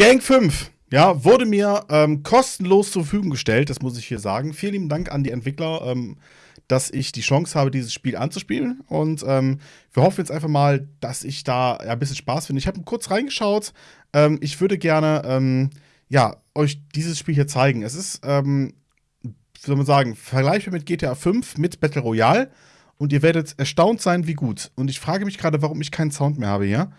Gang 5, ja, wurde mir ähm, kostenlos zur Verfügung gestellt, das muss ich hier sagen. Vielen lieben Dank an die Entwickler, ähm, dass ich die Chance habe, dieses Spiel anzuspielen. Und ähm, wir hoffen jetzt einfach mal, dass ich da ja, ein bisschen Spaß finde. Ich habe kurz reingeschaut. Ähm, ich würde gerne, ähm, ja, euch dieses Spiel hier zeigen. Es ist, ähm, soll man sagen, vergleichbar mit GTA 5 mit Battle Royale. Und ihr werdet erstaunt sein, wie gut. Und ich frage mich gerade, warum ich keinen Sound mehr habe hier.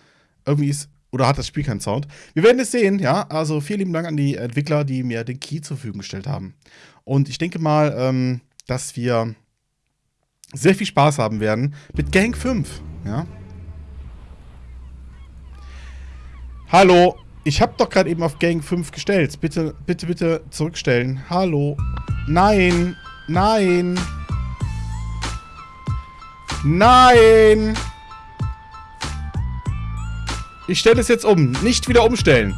Irgendwie ist oder hat das Spiel keinen Sound? Wir werden es sehen, ja. Also vielen lieben Dank an die Entwickler, die mir den Key zur Verfügung gestellt haben. Und ich denke mal, ähm, dass wir sehr viel Spaß haben werden mit Gang 5, ja. Hallo, ich habe doch gerade eben auf Gang 5 gestellt. Bitte, bitte, bitte zurückstellen. Hallo. Nein, nein. Nein. Ich stelle es jetzt um. Nicht wieder umstellen.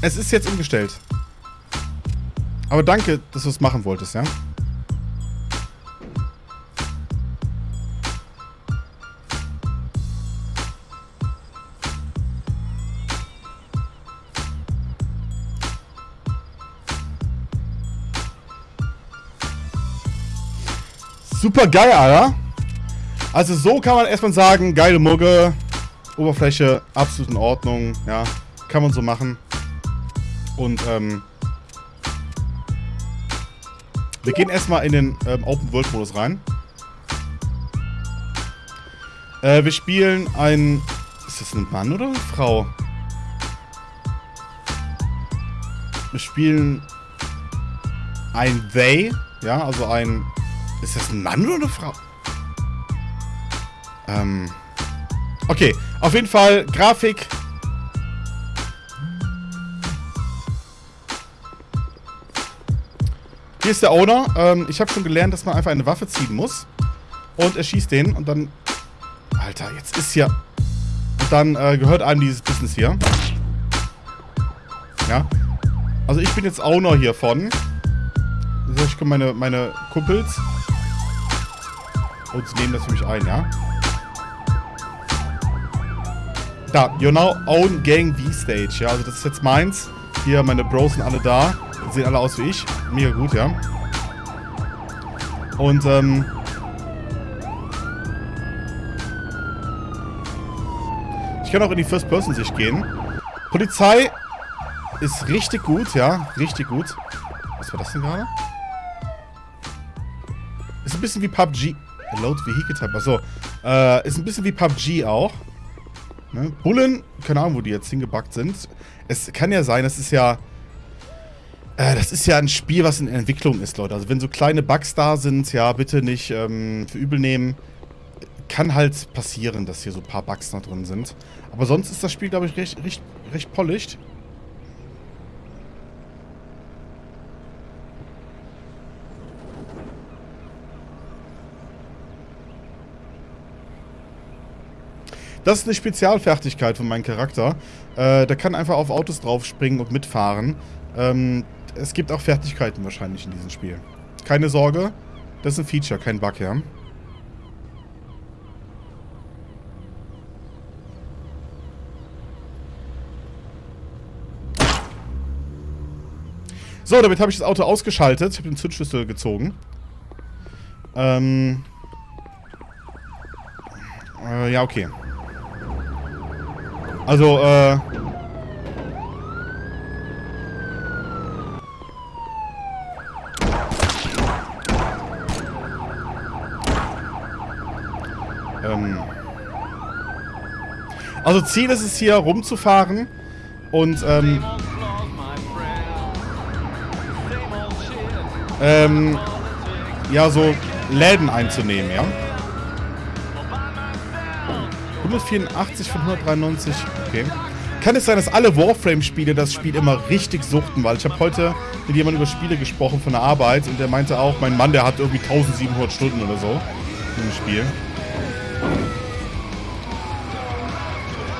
Es ist jetzt umgestellt. Aber danke, dass du es machen wolltest, ja? Super geil, Alter. Also so kann man erstmal sagen, geile Mugge, Oberfläche absolut in Ordnung, ja, kann man so machen. Und ähm, wir gehen erstmal in den ähm, Open World Modus rein. Äh, wir spielen ein, ist das ein Mann oder eine Frau? Wir spielen ein They, ja, also ein ist das ein Mann oder eine Frau? Ähm. Okay, auf jeden Fall Grafik. Hier ist der Owner. Ähm, ich habe schon gelernt, dass man einfach eine Waffe ziehen muss. Und er schießt den und dann... Alter, jetzt ist hier... Und dann äh, gehört einem dieses Business hier. Ja. Also ich bin jetzt Owner hiervon. Ich komme meine, meine Kumpels. Und sie nehmen das für mich ein, ja? Da, you now own Gang V-Stage, ja? Also das ist jetzt meins. Hier, meine Bros sind alle da. Sehen alle aus wie ich. Mega gut, ja? Und, ähm... Ich kann auch in die First-Person-Sicht gehen. Polizei ist richtig gut, ja? Richtig gut. Was war das denn gerade? Ist ein bisschen wie PUBG. Load Vehicle Type. Achso. Äh, ist ein bisschen wie PUBG auch. Ne? Bullen, keine Ahnung, wo die jetzt hingebackt sind. Es kann ja sein, das ist ja... Äh, das ist ja ein Spiel, was in Entwicklung ist, Leute. Also wenn so kleine Bugs da sind, ja, bitte nicht ähm, für übel nehmen. Kann halt passieren, dass hier so ein paar Bugs noch drin sind. Aber sonst ist das Spiel, glaube ich, recht, recht, recht polished. Das ist eine Spezialfertigkeit von meinem Charakter. Äh, der kann einfach auf Autos draufspringen und mitfahren. Ähm, es gibt auch Fertigkeiten wahrscheinlich in diesem Spiel. Keine Sorge, das ist ein Feature, kein Bug, ja. So, damit habe ich das Auto ausgeschaltet. Ich habe den Zündschlüssel gezogen. Ähm... Äh, ja, okay. Also, äh... Ähm... Also Ziel ist es hier rumzufahren und ähm... Ähm... Ja, so Läden einzunehmen, ja? 184 von 193. Okay. Kann es sein, dass alle Warframe-Spiele das Spiel immer richtig suchten? Weil ich habe heute mit jemandem über Spiele gesprochen von der Arbeit und der meinte auch, mein Mann, der hat irgendwie 1700 Stunden oder so im Spiel.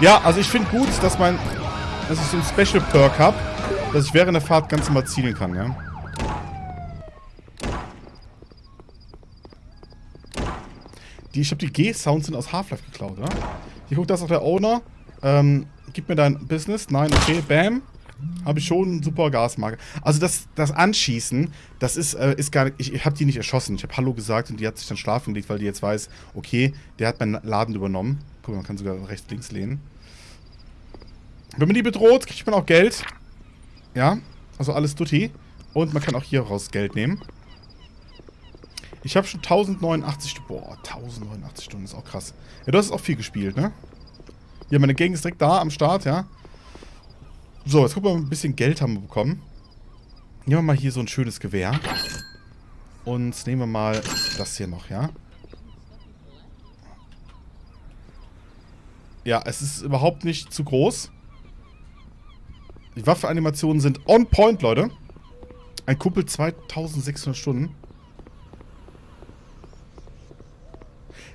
Ja, also ich finde gut, dass mein, dass ich so ein Special Perk habe, dass ich während der Fahrt ganz normal zielen kann, ja. Die, ich glaube, die G-Sounds sind aus Half-Life geklaut, oder? Hier guckt das auch der Owner. Ähm, gib mir dein Business. Nein, okay, bam. Habe ich schon super Gasmarke. Also das, das Anschießen, das ist, äh, ist gar nicht, ich, ich habe die nicht erschossen. Ich habe Hallo gesagt und die hat sich dann schlafen gelegt, weil die jetzt weiß, okay, der hat meinen Laden übernommen. Guck mal, man kann sogar rechts, links lehnen. Wenn man die bedroht, kriegt man auch Geld. Ja, also alles Dutti. Und man kann auch hier raus Geld nehmen. Ich habe schon 1089 Stunden. Boah, 1089 Stunden ist auch krass. Ja, du hast auch viel gespielt, ne? Ja, meine Gang ist direkt da am Start, ja. So, jetzt gucken wir mal, ein bisschen Geld haben wir bekommen. Nehmen wir mal hier so ein schönes Gewehr. Und nehmen wir mal das hier noch, ja. Ja, es ist überhaupt nicht zu groß. Die Waffenanimationen sind on point, Leute. Ein Kumpel 2600 Stunden.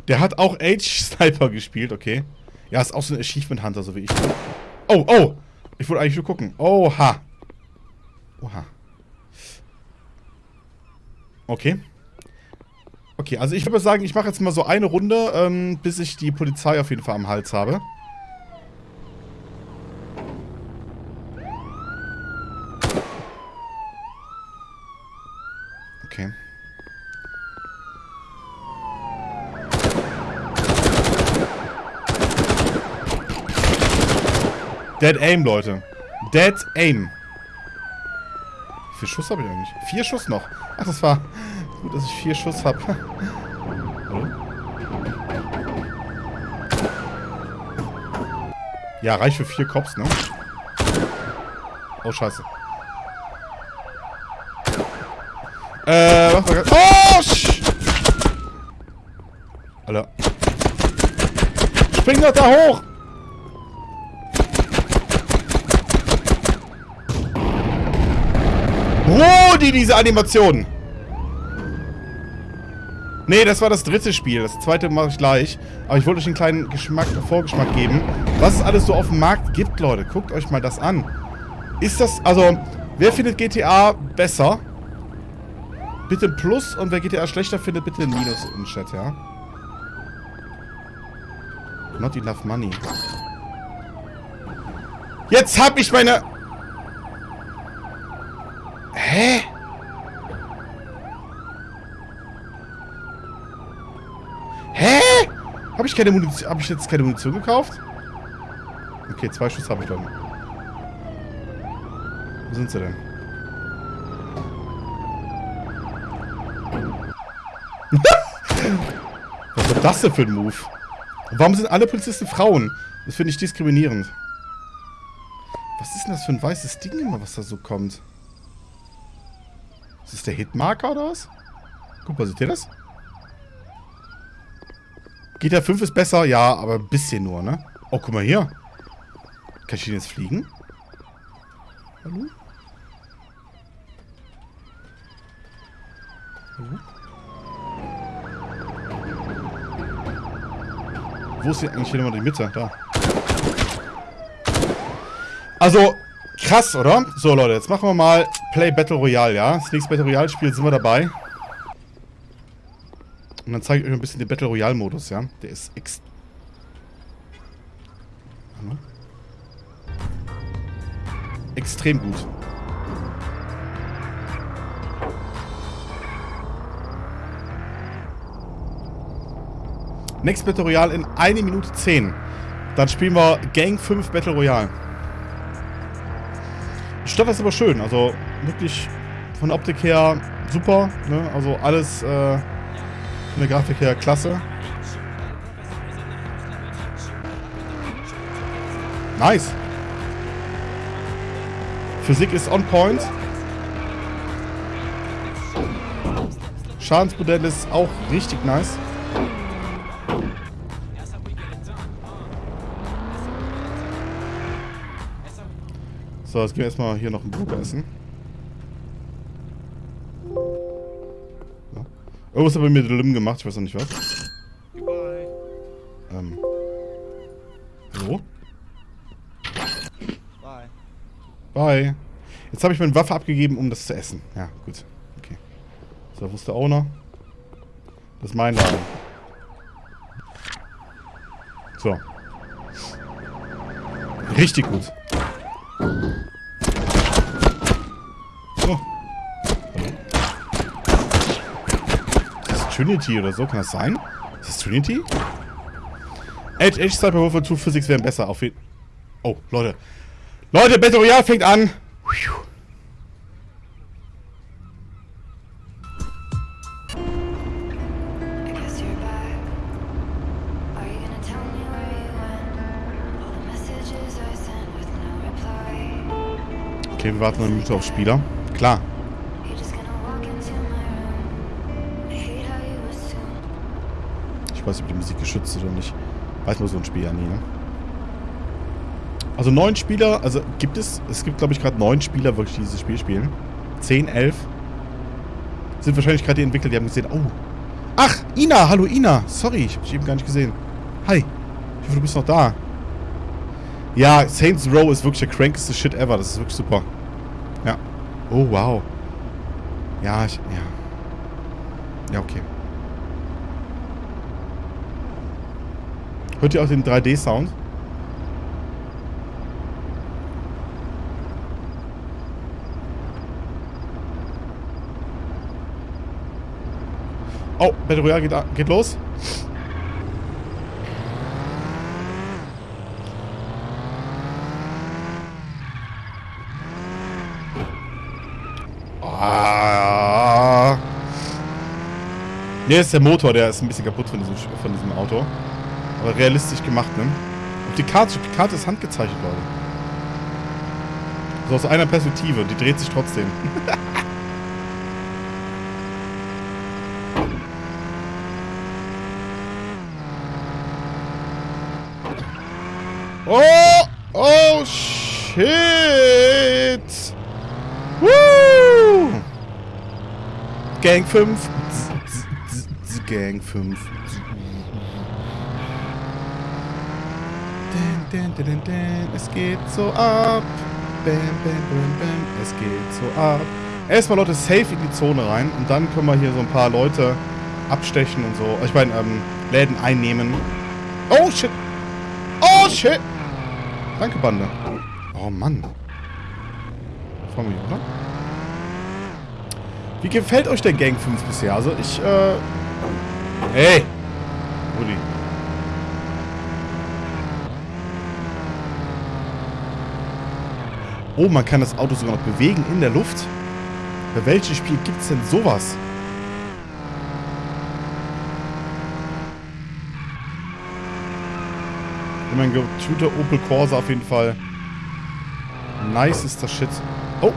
Der hat auch Age Sniper gespielt, okay. Ja, ist auch so ein Achievement Hunter, so wie ich. Oh, oh! Ich wollte eigentlich nur gucken. Oha. Oha. Okay. Okay, also ich würde sagen, ich mache jetzt mal so eine Runde, ähm, bis ich die Polizei auf jeden Fall am Hals habe. Okay. Dead Aim, Leute. Dead Aim. Wie viel Schuss habe ich eigentlich? Vier Schuss noch. Ach, das war gut, dass ich vier Schuss habe. ja, reicht für vier Cops, ne? Oh, scheiße. Äh, was war das? Oh, sch Alter. Spring doch da hoch! Rudi, diese Animation! Nee, das war das dritte Spiel. Das zweite mache ich gleich. Aber ich wollte euch einen kleinen Geschmack, Vorgeschmack geben. Was es alles so auf dem Markt gibt, Leute. Guckt euch mal das an. Ist das, also, wer findet GTA besser? Bitte ein Plus und wer GTA schlechter findet, bitte ein Minus im Chat, ja? Not enough money. Jetzt hab ich meine... Hä? Hä? Habe ich keine Munition... Habe ich jetzt keine Munition gekauft? Okay, zwei Schuss habe ich dann. Wo sind sie denn? Was war das denn für ein Move? warum sind alle Polizisten Frauen? Das finde ich diskriminierend. Was ist denn das für ein weißes Ding immer, was da so kommt? Ist das der Hitmarker oder was? Guck mal, seht ihr das? GTA 5 ist besser, ja, aber ein bisschen nur, ne? Oh, guck mal hier. Kann ich den jetzt fliegen? Hallo? Hallo? Wo ist hier eigentlich hier nochmal die Mitte? Da. Also, krass, oder? So, Leute, jetzt machen wir mal Play Battle Royale, ja? Das nächste Battle Royale Spiel sind wir dabei. Und dann zeige ich euch ein bisschen den Battle Royale Modus, ja? Der ist ex... Extrem gut. Next Battle Royale in 1 Minute 10. Dann spielen wir Gang 5 Battle Royale. Die Stadt ist aber schön. Also wirklich von Optik her super. Ne? Also alles äh, von der Grafik her klasse. Nice. Physik ist on point. Schadensmodell ist auch richtig nice. So, jetzt gehen wir erstmal hier noch einen Burger essen. Irgendwas hat bei mir Lim gemacht, ich weiß noch nicht was. Ähm. Hallo? Bye. Bye. Jetzt habe ich meine Waffe abgegeben, um das zu essen. Ja, gut. Okay. So, wo ist der Owner? Das ist mein Laden. So. Richtig gut. Oh. Ist das Trinity oder so? Kann das sein? Ist das Trinity? Edge, Edge, Sniper, Wolf und Two Physics wären besser. Auf jeden Oh, Leute. Leute, Battle Royale fängt an. Okay, wir warten eine Minute auf Spieler. Klar. Weiß nicht, ob die Musik geschützt ist oder nicht. Weiß nur so ein Spiel ja nie, ne? Also neun Spieler, also gibt es, es gibt glaube ich gerade neun Spieler wirklich, die dieses Spiel spielen. Zehn, elf. Sind wahrscheinlich gerade die Entwickler, die haben gesehen, oh. Ach, Ina, hallo Ina. Sorry, ich habe dich eben gar nicht gesehen. Hi. Ich hoffe, du bist noch da. Ja, Saints Row ist wirklich der crankeste Shit ever. Das ist wirklich super. Ja. Oh, wow. Ja, ich, ja. Ja, okay. Hört ihr auch den 3D-Sound? Oh, Battle Royale geht, geht los. Ah. Ne, ist der Motor, der ist ein bisschen kaputt von diesem, von diesem Auto. Aber realistisch gemacht, ne? Auf die Karte, die Karte ist handgezeichnet, Leute. So aus einer Perspektive, die dreht sich trotzdem. Oh! Oh, shit! Woo! Gang 5. Gang 5. Es geht so ab. Bam, bam, bam, bam. Es geht so ab. Erstmal Leute safe in die Zone rein und dann können wir hier so ein paar Leute abstechen und so. Ich meine, ähm, Läden einnehmen. Oh shit! Oh shit! Danke, Bande. Oh, Mann. Vor mir, oder? Wie gefällt euch der Gang 5 bisher? Also, ich, äh... Hey! Rudi. Oh, man kann das Auto sogar noch bewegen in der Luft. Bei welchem Spiel gibt es denn sowas? mein Computer Opel Corsa auf jeden Fall. Nice ist das Shit. Oh!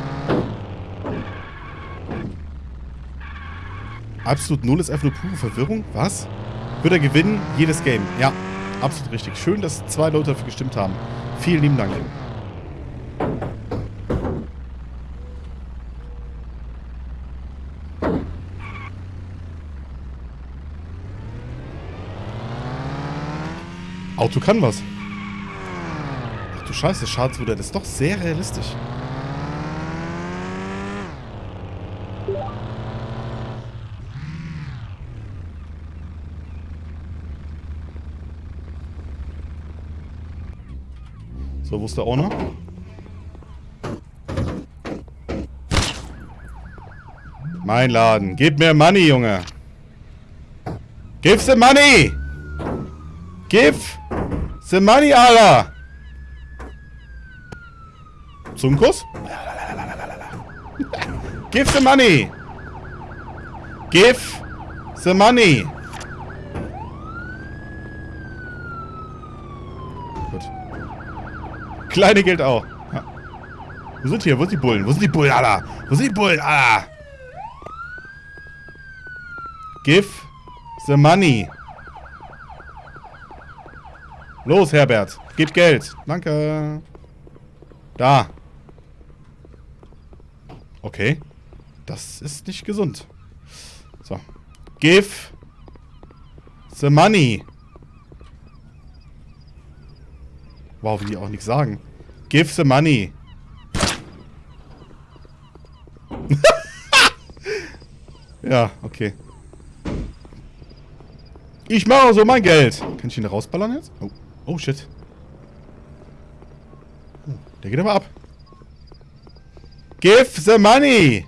Absolut null ist einfach nur pure Verwirrung. Was? Wird er gewinnen? Jedes Game. Ja, absolut richtig. Schön, dass zwei Leute dafür gestimmt haben. Vielen lieben Dank. Auto kann was. Ach du Scheiße, Schadensmodell ist doch sehr realistisch. So, wo ist der Owner? Mein Laden. Gib mir Money, Junge. Give the money! Give the money, Alter! Zungenkuss? Give the money! Give the money! Gut. Kleine Geld auch. Ja. Wo sind hier? Wo sind die Bullen? Wo sind die Bullen, Alter? Wo sind die Bullen, Alter? Give the money. Los, Herbert. Gib Geld. Danke. Da. Okay. Das ist nicht gesund. So. Give the money. Wow, wie die auch nichts sagen. Give the money. ja, okay. Ich mache so mein Geld. Kann ich ihn da rausballern jetzt? Oh. Oh, shit. Der geht aber ab. Give the money!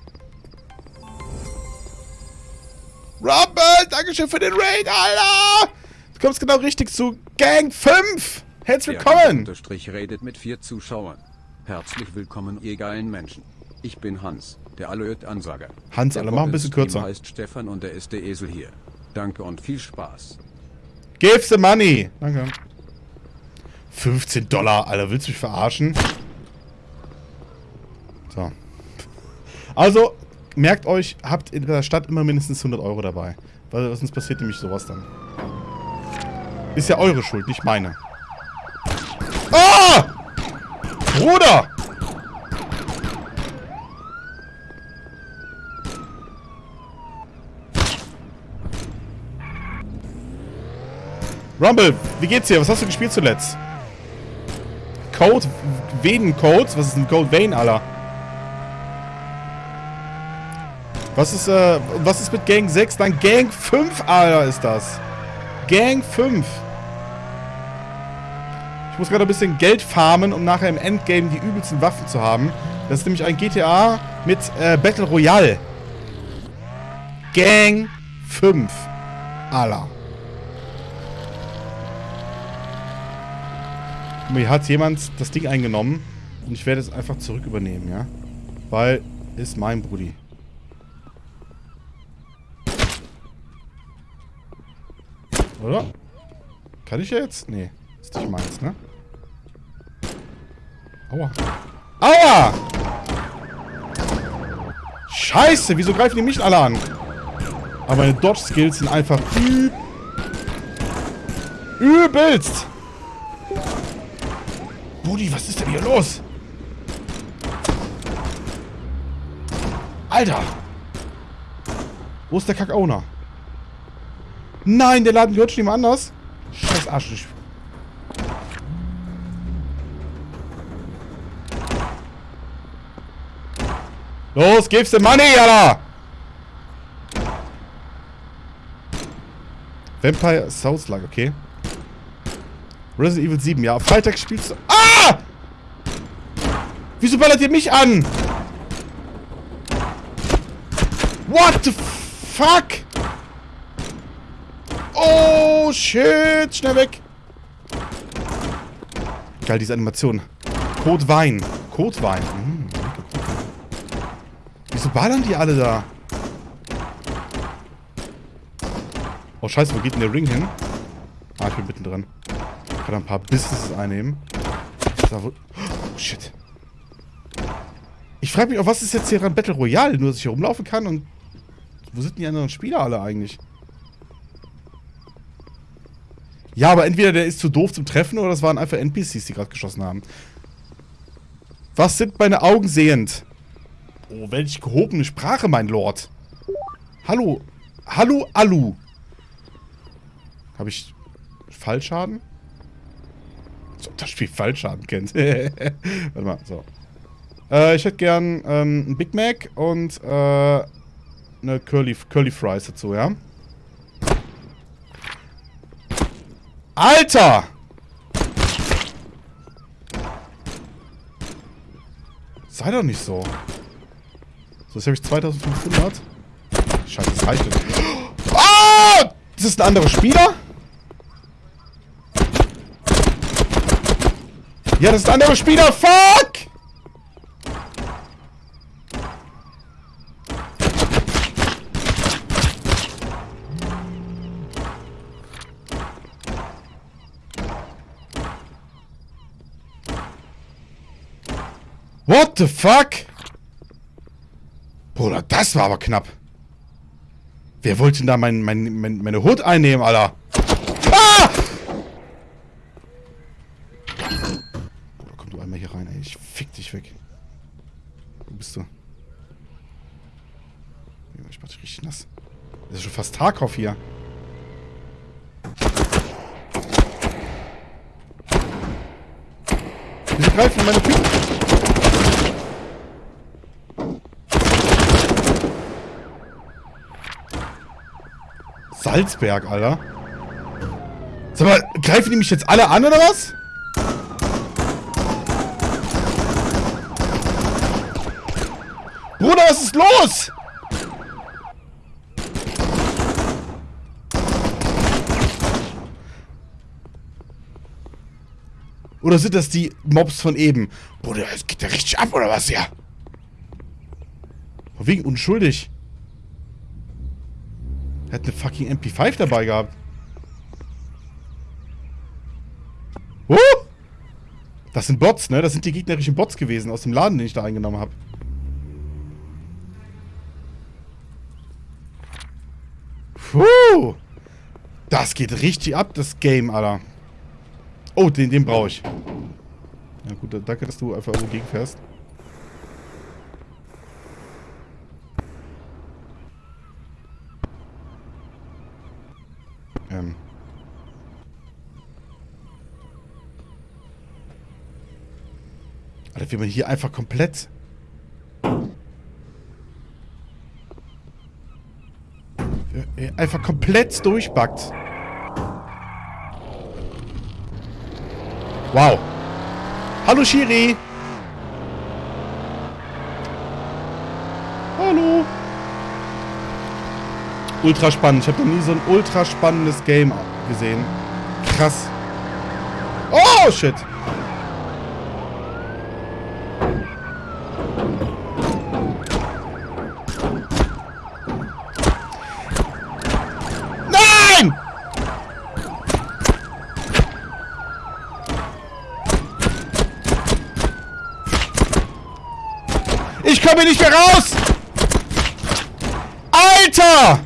Rumble, Dankeschön für den Raid, Alter! Du kommst genau richtig zu Gang 5! Herzlich willkommen! Unterstrich redet mit vier Zuschauern. Herzlich willkommen, ihr geilen Menschen. Ich bin Hans, der Alert-Ansager. Hans, alle mach ein bisschen kürzer. heißt Stefan und der ist der Esel hier. Danke und viel Spaß. Give the money! Danke. 15 Dollar, Alter, willst du mich verarschen? So. Also, merkt euch, habt in der Stadt immer mindestens 100 Euro dabei. Weil sonst passiert nämlich sowas dann. Ist ja eure Schuld, nicht meine. Ah! Bruder! Rumble, wie geht's dir? Was hast du gespielt zuletzt? Code? Venen Codes? Was ist ein Code Vein, Alter? Was ist, äh, was ist mit Gang 6? Nein, Gang 5, Alter, ist das. Gang 5. Ich muss gerade ein bisschen Geld farmen, um nachher im Endgame die übelsten Waffen zu haben. Das ist nämlich ein GTA mit äh, Battle Royale. Gang 5. Alter. Mir hat jemand das Ding eingenommen und ich werde es einfach zurück übernehmen, ja? Weil ist mein Brudi. Oder? Kann ich jetzt? Nee. Ist nicht meins, ne? Aua. Aua! Scheiße, wieso greifen die mich alle an? Aber meine Dodge-Skills sind einfach üb übelst. Brudi, was ist denn hier los? Alter! Wo ist der Kack-Owner? Nein, der Laden gehört schon jemand anders. Scheiß Arschlich. Los, gib's dem Money, Alter! Vampire Souls Lag, okay. Resident Evil 7, ja. Freitag spielst du... Wieso ballert ihr mich an? What the fuck? Oh, shit. Schnell weg. Geil, diese Animation. Code Wein. Code Wein. Hm. Wieso ballern die alle da? Oh, scheiße, wo geht denn der Ring hin? Ah, ich bin mittendrin. Ich kann ein paar Businesses einnehmen. Oh, shit. Ich frage mich auch, was ist jetzt hier dran Battle Royale? Nur, dass ich hier rumlaufen kann und... Wo sind die anderen Spieler alle eigentlich? Ja, aber entweder der ist zu doof zum Treffen oder das waren einfach NPCs, die gerade geschossen haben. Was sind meine Augen sehend? Oh, welche gehobene Sprache, mein Lord. Hallo. Hallo, Alu. Habe ich Fallschaden? Das Spiel Fallschaden kennt. Warte mal, so. Äh, ich hätte gern ähm, ein Big Mac und äh, eine Curly, Curly Fries dazu, ja? Alter! Sei doch nicht so. So, jetzt habe ich 2500. Scheiße, das reicht nicht. Oh! Das ist ein anderer Spieler? Ja, das ist ein anderer Spieler. Fuck! What the fuck? Bruder, das war aber knapp. Wer wollte denn da mein, mein, mein, meine Hut einnehmen, Alter? Ah! Bruder, komm du einmal hier rein, ey. Ich fick dich weg. Wo bist du? Ich mach dich richtig nass. Das ist schon fast Tarkov hier. Wieso greifen meine Typen? Salzberg, Alter. Sag mal, greifen die mich jetzt alle an, oder was? Bruder, was ist los? Oder sind das die Mobs von eben? Bruder, es geht ja richtig ab, oder was, ja? Wegen unschuldig. Er hat eine fucking MP5 dabei gehabt. Oh! Das sind Bots, ne? Das sind die gegnerischen Bots gewesen aus dem Laden, den ich da eingenommen habe. Puh! Das geht richtig ab, das Game, Alter. Oh, den, den brauche ich. Ja gut, danke, dass du einfach so gegenfährst. Ähm. Alter, wie man hier einfach komplett... Einfach komplett durchbackt. Wow. Hallo Shiri. Hallo. Ultra spannend. Ich habe noch nie so ein ultra spannendes Game gesehen. Krass. Oh, shit. Komme nicht mehr raus! Alter!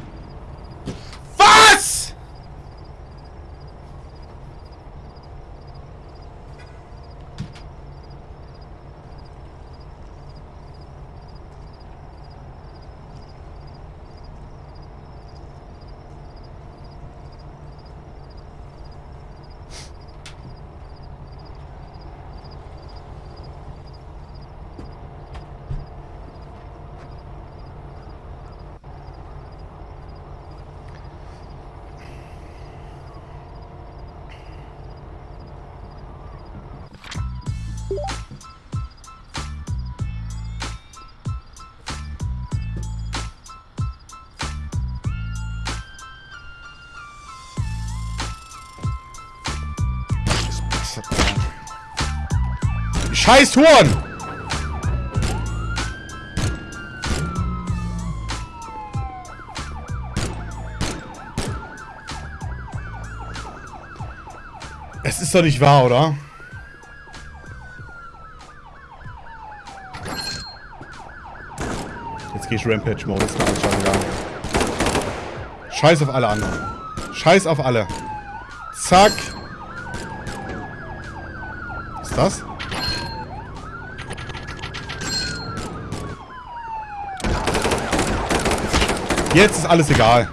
Scheiß Huren! Es ist doch nicht wahr, oder? Jetzt gehe ich Rampage-Modus Scheiß auf alle anderen. Scheiß auf alle. Zack. Was ist das? Jetzt ist alles egal.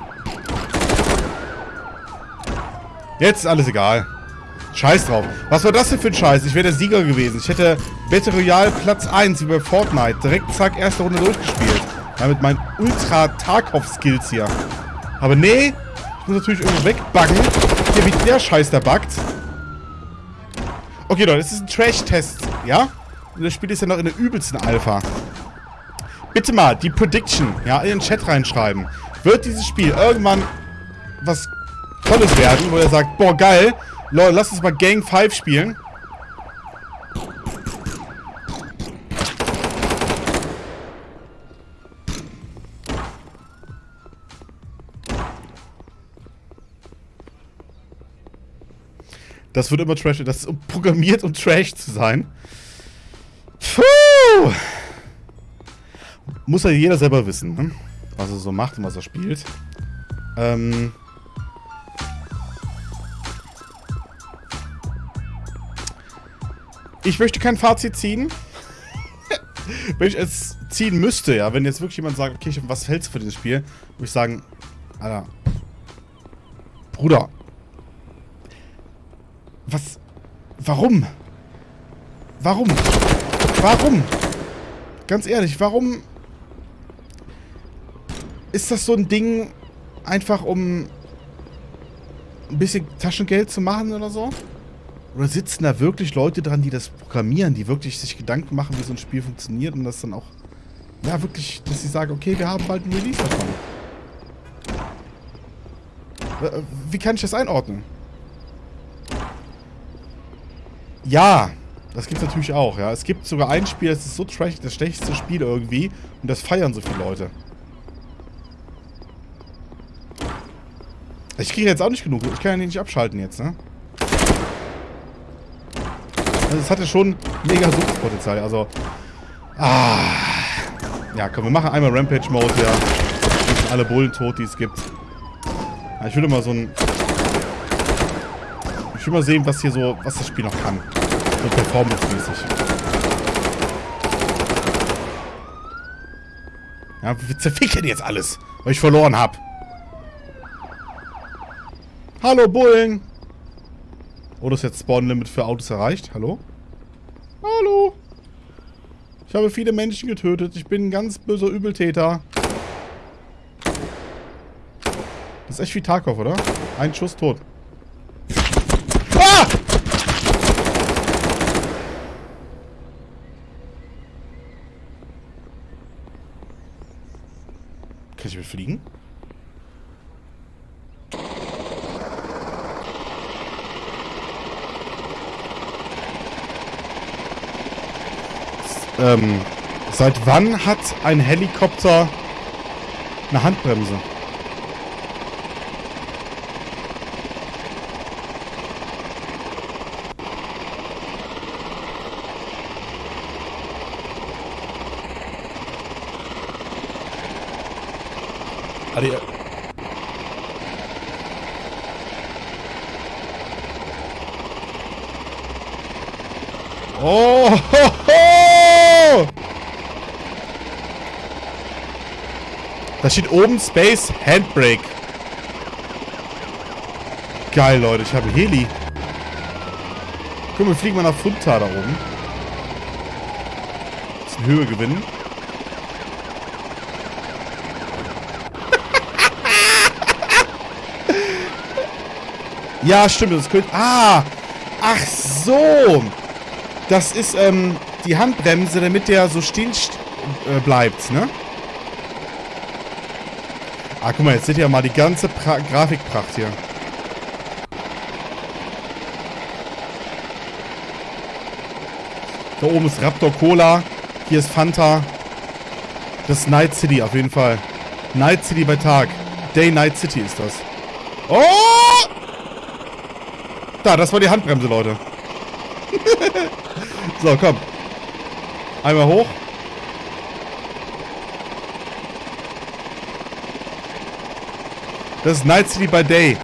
Jetzt ist alles egal. Scheiß drauf. Was war das denn für ein Scheiß? Ich wäre der Sieger gewesen. Ich hätte Battle Royale Platz 1 wie bei Fortnite. Direkt zack, erste Runde durchgespielt. Ja, mit meinen Ultra-Tarkov-Skills hier. Aber nee, ich muss natürlich irgendwo wegbuggen. Hier, wie der Scheiß da buggt. Okay, Leute, das ist ein Trash-Test, ja? Und das Spiel ist ja noch in der übelsten Alpha. Bitte mal die Prediction, ja, in den Chat reinschreiben. Wird dieses Spiel irgendwann was Tolles werden, wo er sagt, boah, geil, Leute, lass uns mal Gang 5 spielen. Das wird immer trash. Das ist programmiert, um trash zu sein. Puh. Muss ja jeder selber wissen, ne? was er so macht und was er spielt. Ähm... Ich möchte kein Fazit ziehen. wenn ich es ziehen müsste, ja, wenn jetzt wirklich jemand sagt, okay, was hältst du für dieses Spiel, würde ich sagen, Alter, Bruder, was, warum? Warum? Warum? Ganz ehrlich, warum ist das so ein Ding, einfach um ein bisschen Taschengeld zu machen oder so? Oder sitzen da wirklich Leute dran, die das programmieren, die wirklich sich Gedanken machen, wie so ein Spiel funktioniert und das dann auch ja, wirklich, dass ich sage, okay, wir haben bald ein Release davon. Äh, wie kann ich das einordnen? Ja, das gibt es natürlich auch, ja. Es gibt sogar ein Spiel, das ist so trashig, das schlechteste Spiel irgendwie. Und das feiern so viele Leute. Ich kriege jetzt auch nicht genug. Ich kann ja nicht abschalten jetzt, ne? Also es hatte schon mega Suchtpotenzial. Also. Ah. Ja, komm, wir machen einmal Rampage-Mode, ja. sind alle Bullen tot, die es gibt. Ja, ich will mal so ein... Ich will mal sehen, was hier so, was das Spiel noch kann. So performance-mäßig. Ja, wir zerficken jetzt alles, weil ich verloren habe. Hallo, Bullen! Oder ist jetzt Spawn-Limit für Autos erreicht? Hallo? Hallo? Ich habe viele Menschen getötet. Ich bin ein ganz böser Übeltäter. Das ist echt wie Tarkov, oder? Ein Schuss tot. Ah! Kann ich mit fliegen? Ähm, seit wann hat ein Helikopter eine Handbremse? Also, oh, Da steht oben Space Handbrake. Geil, Leute. Ich habe Heli. Guck wir fliegen mal nach Funta da oben. Bisschen Höhe gewinnen. Ja, stimmt. Das könnte... Ah! Ach so! Das ist, ähm, die Handbremse, damit der so stehen äh, bleibt, ne? Ah, guck mal, jetzt seht ihr mal die ganze pra Grafikpracht hier. Da oben ist Raptor Cola. Hier ist Fanta. Das ist Night City auf jeden Fall. Night City bei Tag. Day Night City ist das. Oh! Da, das war die Handbremse, Leute. so, komm. Einmal hoch. Das ist Night City by Day.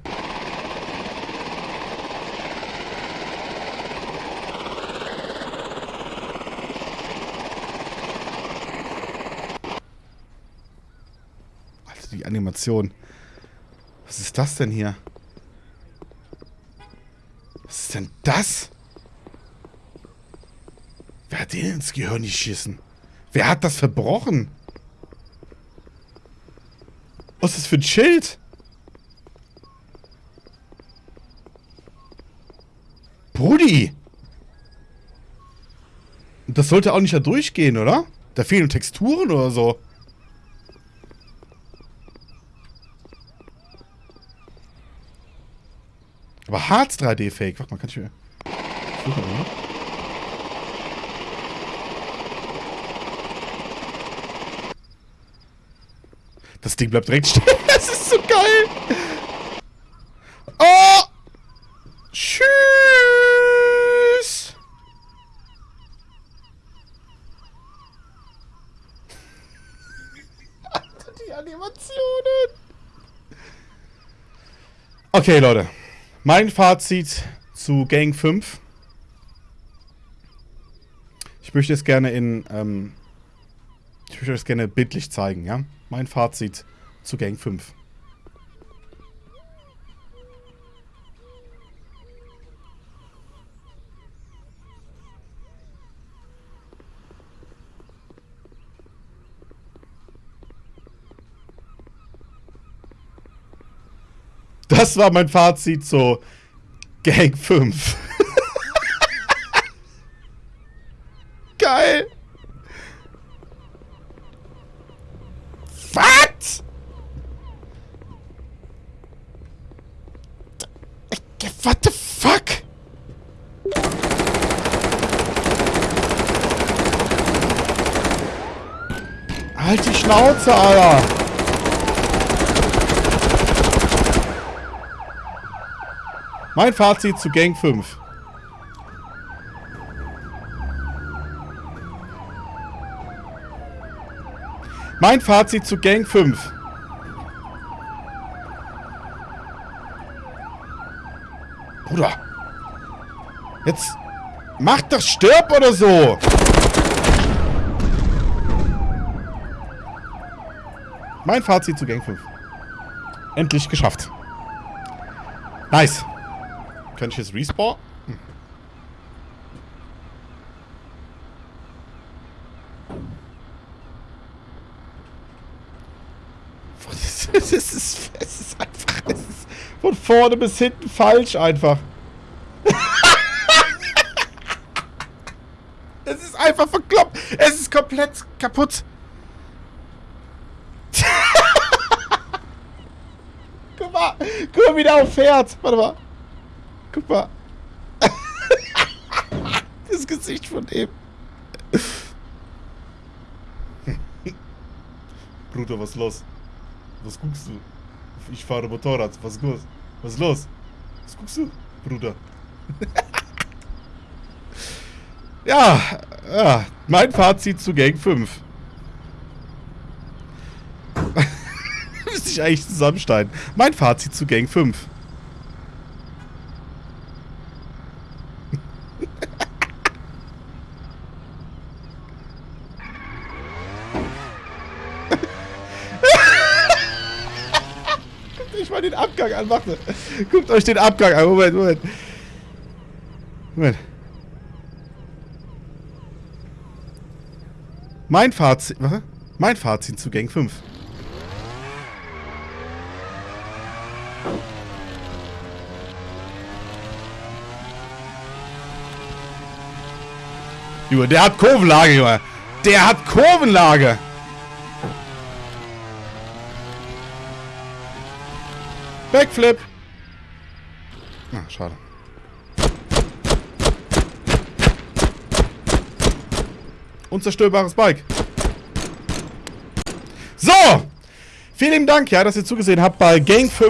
Alter, die Animation. Was ist das denn hier? Was ist denn das? Wer hat den ins Gehirn geschissen? Wer hat das verbrochen? Was ist das für ein Schild? Brudi! Das sollte auch nicht da durchgehen, oder? Da fehlen Texturen oder so. Aber Harz 3D-Fake. Warte mal, kann ich mir... Suchen, oder? Das Ding bleibt direkt stehen. Das ist so geil. Oh! Okay, Leute. Mein Fazit zu Gang 5. Ich möchte es gerne in, ähm, ich möchte es gerne bildlich zeigen, ja? Mein Fazit zu Gang 5. Das war mein Fazit zu Gang 5. Geil. What? What the fuck? Halt die Schnauze, Alter! Mein Fazit zu Gang 5. Mein Fazit zu Gang 5. Bruder. Jetzt mach doch stirb oder so. Mein Fazit zu Gang 5. Endlich geschafft. Nice. Kann ich jetzt respawn? Hm. Es ist, es ist einfach, es ist von vorne bis hinten falsch einfach. es ist einfach verkloppt. Es ist komplett kaputt. Guck mal, guck mal, wie der auffährt. Warte mal. Guck mal. das Gesicht von dem. Bruder, was los? Was guckst du? Ich fahre Motorrad. Was ist los? Was los? Was guckst du, Bruder? ja, ja, mein Fazit zu Gang 5. Müsste ich eigentlich zusammensteigen. Mein Fazit zu Gang 5. an, warte. Guckt euch den Abgang an. Moment, Moment. Moment. Mein Fazit. Was? Mein Fazit zu Gang 5. Junge, der hat Kurvenlage, Junge. Der hat Kurvenlage. Backflip. Ah, schade. Unzerstörbares Bike. So! Vielen Dank, ja, dass ihr zugesehen habt bei Game 5.